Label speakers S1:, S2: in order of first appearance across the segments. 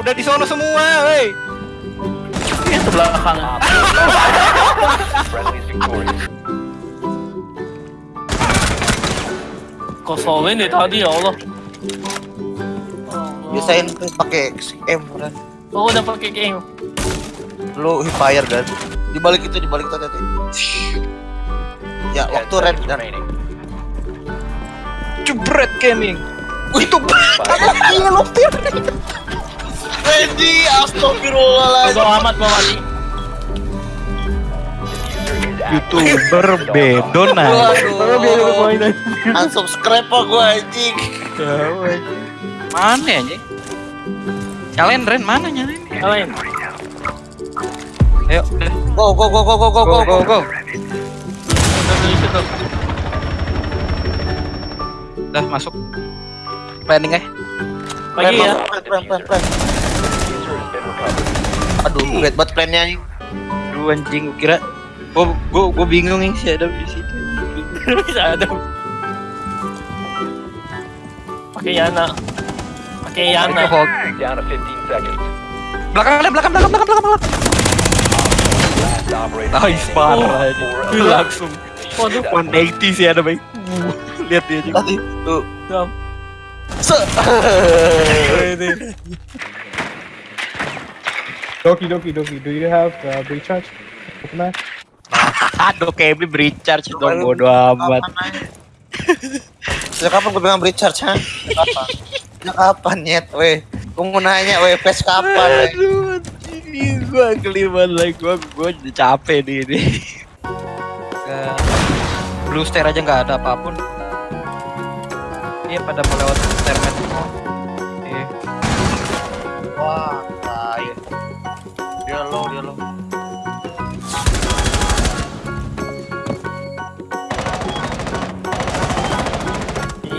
S1: udah di sono semua, woi.
S2: Belakang.
S3: Friendly is victorious.
S4: Kosongin deh tadi ya Allah.
S2: Biasain tuh pakai M kan.
S4: Oh udah pakai game.
S2: Lu fire kan. Di balik itu, di balik itu tadi. Ya,
S3: Ten
S2: waktu red dan
S3: remaining.
S1: Jebret gaming.
S2: Itu Iya, lo Randy, astagfirullahaladzim.
S4: Bodo amat
S3: is active.
S1: Youtuber bedon
S2: Waduh. Unsubscribe apa gua anjing.
S1: Mana ya, anjing? Nyalain Ren, mana nyalain?
S4: Nyalain.
S1: Ayo.
S2: Go go go go go go
S1: Go, go, go.
S4: Udah
S1: masuk. Planning eh.
S4: Pagi ya.
S2: Plan, plan, plan, plan. Aduh, bad banget plannya anjing.
S1: Aduh anjing, gua kira gua gua gua bingung nih si ada di situ.
S4: Bisa ada. Pakai Yana. Pakai Yana.
S3: Down to 15 seconds.
S1: Belakang belakang, belakang, belakang, belakang. belakang. Nice parah aja. Wih,
S3: eliminated.
S1: langsung. Waduh, 180 sih ada baik. Lihat dia juga.
S2: Tuh.
S4: Dam.
S2: Se.
S5: Doki, Doki, Doki, do you have uh, recharge? Open that?
S1: Aduh, Kevin recharge dong bodo amat.
S2: Sejak kapan gue bilang recharge, ha? Sejak kapan? Nyet, weh? Gue mau nanya, weh, PES kapan, weh?
S1: Aduh, ini gua kelima lagi gua gua udah capek nih ini. Ke Blue Stair aja nggak ada apa pun. Iya pada mau lewat stairman semua.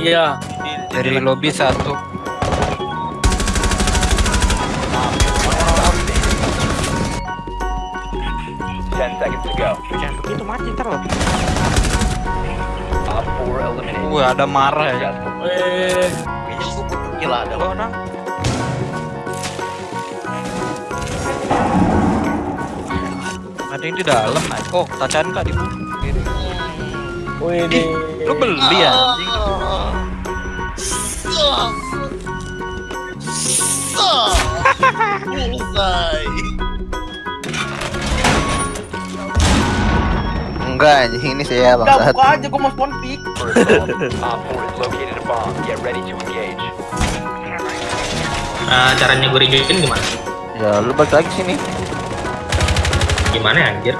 S1: Iya. Dari lobby satu.
S3: Ten seconds to go.
S1: Jangan begitu mati ntar loh.
S3: Op 4 eliminated.
S1: Wah ada marah ya.
S4: Eh.
S2: Gila, ada
S1: orang. Ada yang di dalam. Oh, tacan kak di?
S4: Wih
S1: Ih, lu beli ya?
S2: Enggak anjing ini saya bang
S6: Udah buka aja, gue mau spawn pick
S3: First of all, Op 4 has located a bomb. Get ready to engage.
S7: Nah, caranya gue rejoin gimana?
S2: Ya lu balik lagi sini.
S7: Gimana anjir?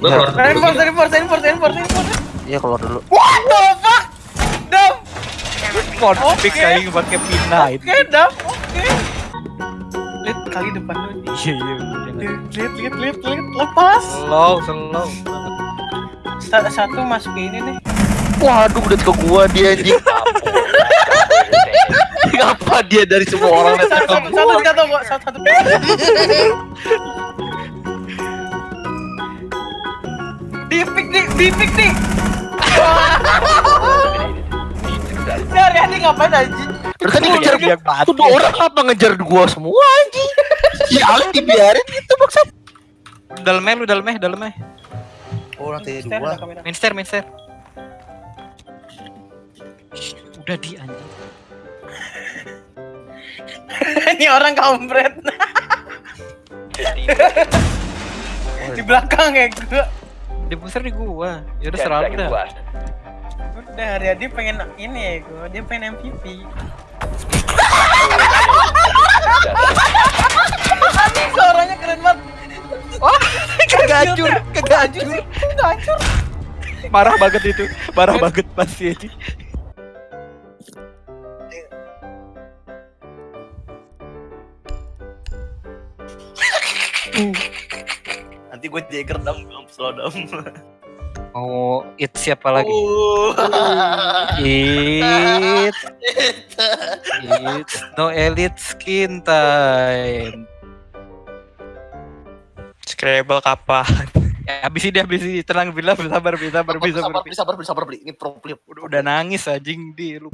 S7: Gue
S2: Ya.
S7: keluar dulu
S6: Reinforce, reinforce, reinforce, reinforce, reinforce
S2: Iya keluar dulu.
S6: What the fuck? Oke.
S1: pick kayak pakai pindah itu.
S6: oke Dam, oke Lihat kali depan lu nih
S1: Iya iya.
S6: Lihat, lihat, lihat, lihat, lepas
S1: Slow, slow.
S6: Sa- Satu masuk ke ini nih
S2: Waduh udah ke gua dia anjing.
S3: Op 4 last operator standing.
S2: Ngapa dia dari semua orang
S6: Satu,
S2: ke
S6: satu, satu satu, satu Di pick nih, di pick nih ngapain anjing?
S2: Terus kan ngejar
S1: Yang mati.
S2: Tuh orang apa ngejar gua semua anjing? Ya Alek dibiarin gitu maksud.
S1: Dalamnya lu dalamnya, dalamnya.
S2: Oh lantai
S6: ada
S2: dua.
S1: stair. Shh, Udah di anjing.
S6: Ini orang kampret
S3: 15 seconds.
S6: Di belakang ya gua
S1: Di pusar di gua. Ya udah
S3: 10
S1: seralu
S3: seconds
S1: dah
S6: udah dia pengen ini ya gue dia pengen MVP anjing suaranya keren banget.
S1: Oh kegacur
S6: kegacur kegacur
S1: marah banget itu marah banget pasti. Ini.
S2: nanti gue jadi kerdam slow dong.
S1: Mau it siapa lagi?
S2: Oh.
S1: It. It's no elite skin time.
S8: Scrabble kapan?
S1: Ya, habis ini habis ini tenang bila sabar bisa sabar bisa
S2: sabar,
S1: sabar.
S2: beli, sabar, beli, sabar, beli. Ini pro player.
S1: Udah, udah nangis anjing di lu.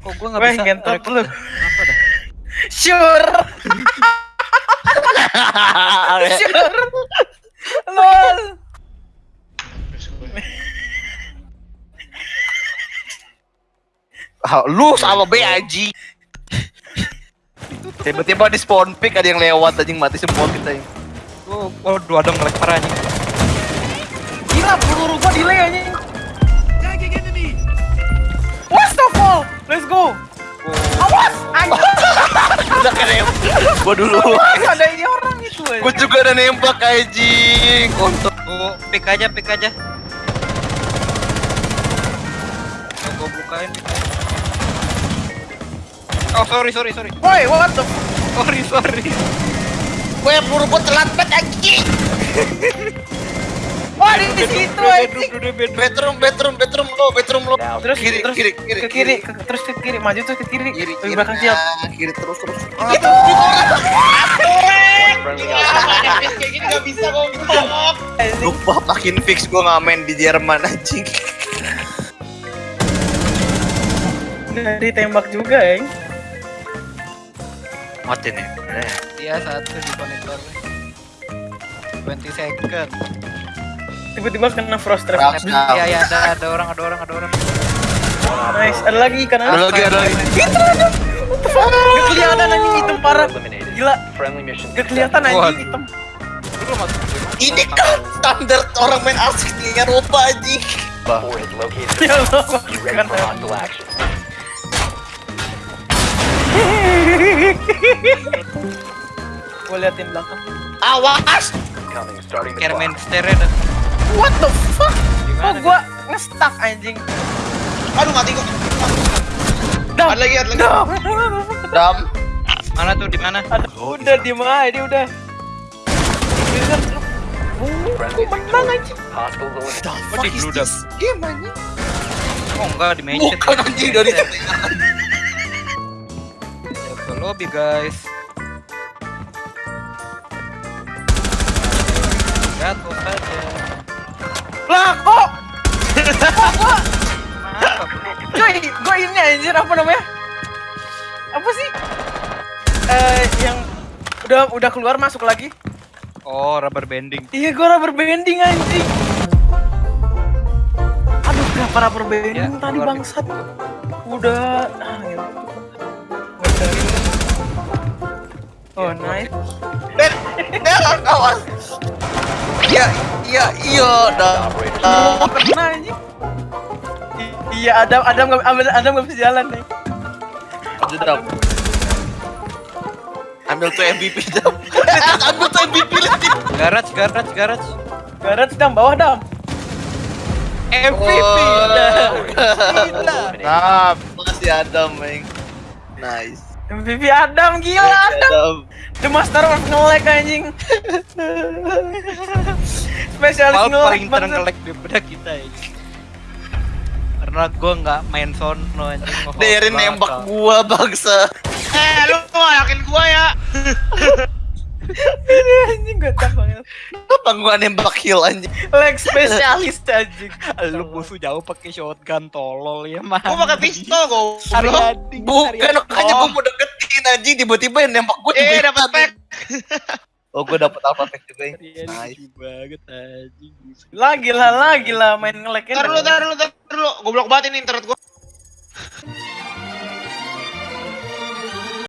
S1: Kok gua nggak
S6: Weh,
S1: bisa
S6: ngentot lu.
S1: Apa dah?
S6: Sure. sure. Lol.
S2: Ah, lu sama B aji. Tiba-tiba di spawn pick ada yang lewat anjing mati semua kita ini.
S1: Oh, oh dua dong ngelek parah anjing.
S6: Gila peluru gua delay anjing. Fall? Let's go.
S2: Udah kan Gua dulu.
S6: Ada ini orang itu anjing.
S2: Gua juga ada nembak anjing. Kontol.
S1: Oh, pick aja, pick aja. Yang gua bukain. pick aja. Oh, sorry, sorry, sorry.
S6: Woi, what the
S1: Sorry, sorry.
S2: Gue peluru gua telat banget anjing.
S6: Wah, di situ anjing.
S2: Bedroom, bedroom, bedroom lo, bedroom lo.
S3: Now,
S6: Terus
S2: Kiri,
S6: terus
S2: kiri, kiri,
S6: ke kiri, ke- terus ke kiri, maju terus ke kiri.
S2: Kiri, kiri,
S6: belakang siap.
S2: nah, kiri terus terus. bisa kok. Lupa makin fix gua ngamen di Jerman anjing.
S6: Nggak ditembak juga, Eng.
S2: Mati nih.
S1: Dia satu di monitor. 20 second.
S6: Tiba-tiba kena frost trap.
S2: Rap, rap.
S1: Ya, ya ada ada orang, ada orang, ada orang.
S6: Nice, ada lagi ikan
S2: Ada lagi, ada lagi.
S6: Gak kelihatan anjing hitam parah. Gila,
S3: Friendly mission.
S6: gak kelihatan anjing
S1: Waduh.
S6: hitam.
S2: Ini kan standar orang main asik di Eropa anjing.
S6: Ya Allah. Gue liatin belakang.
S2: Awas.
S1: Kermen stereo dan
S6: What the fuck? Kok
S1: Gimana,
S6: gua nge-stuck anjing?
S2: Aduh mati gua.
S6: Dam.
S2: Ada lagi, ada lagi.
S6: Dam.
S2: Dam.
S1: mana tuh di mana?
S6: Udah diem aja dia udah. Oh, menang anjing.
S3: Eliminated.
S1: Oh, di.
S2: Game anjing.
S1: Oh enggak di mencet.
S2: Bukan anjing dari
S1: Ke lobby guys. Jatuh saja.
S6: Lah kok? Cuy, gua ini anjir apa namanya? Apa sih? Eh, yang udah udah keluar masuk lagi.
S1: Oh, rubber banding.
S6: Iya, gua rubber banding anjing. Aduh, kenapa rubber banding
S1: Ya,
S6: tadi bangsat? Udah ah, gitu. Oh, nice.
S2: Dan awas. Iya, iya, iya, dah.
S3: Operators.
S6: Oh, kena anjing. I- Iya, Adam Adam nggak Adam Adam nggak bisa jalan nih.
S2: Aduh, Dam. Ambil tuh MVP Dam. Ambil tuh MVP lagi.
S1: Garage, garage, garage.
S6: Garet Dam bawah Dam.
S1: MVP
S2: Oh.
S1: dah.
S3: Eliminated.
S2: Dam. Makasih Adam, Meng. Nice.
S6: MVP Adam gila Adam.
S2: Adam.
S6: The Master of nge-lag anjing. Spesialis
S1: Mal
S6: nge-lag
S1: paling terenggelek daripada kita ini. Karena gua nggak main sono anjing. belakang.
S2: nembak gua bangsa. Eh, lu yakin gua ya?
S6: Ini anjing gocap banget.
S2: Apa gua nembak kill anjing?
S6: Lag spesialis anjing.
S1: Lu musuh jauh pakai shotgun tolol ya mah.
S2: Gua pakai pistol gua. Bukan, makanya gua mau anjing tiba-tiba yang nembak gua Eh, dapat pack. Oh, gua dapat apa pack juga. Nice.
S1: Nice banget anjing.
S6: Lagi lah, lagi lah main nge-lag
S2: Ntar lu, ntar lu, ntar lu. Goblok banget ini internet gua.